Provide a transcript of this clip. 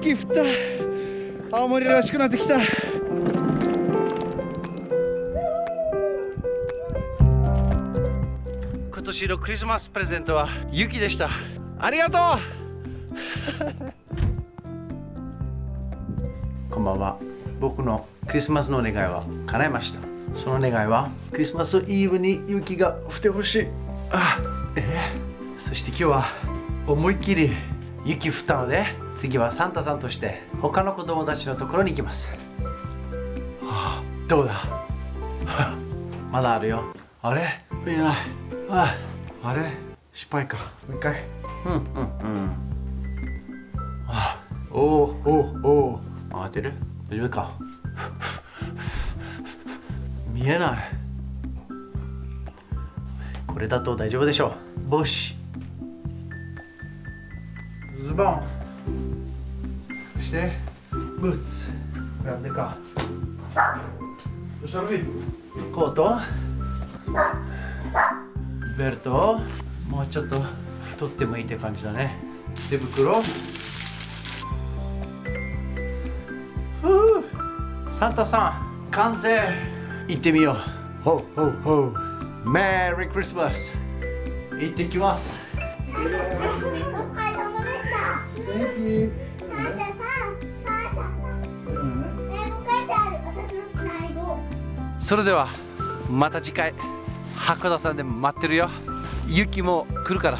雪降った。青森らしくなってきた。今年のクリスマスプレゼントは雪でした。ありがとう！こんばんは。僕のクリスマスの願いは叶いました。その願いはクリスマスイブに雪が降ってほしい。あえー、そして今日は思いっきり雪降ったので次はサンタさんとして他の子供たちのところに行きます、はあ、どうだ？まだあるよ。あれ？見えないああれ？失敗か。もう一回。うんうんうん。あおおおおってる？大丈夫か？見えない。これだと大丈夫でしょう。帽子ズボン。そしてブーツ。なんでか。コート。ベルト。もうちょっと太ってもいいって感じだね。手袋。サンタさん完成。行ってみよう。ほうほうほう。メリークリスマス行ってきますそれではまた次回。函館さんで待ってるよ。雪も来るから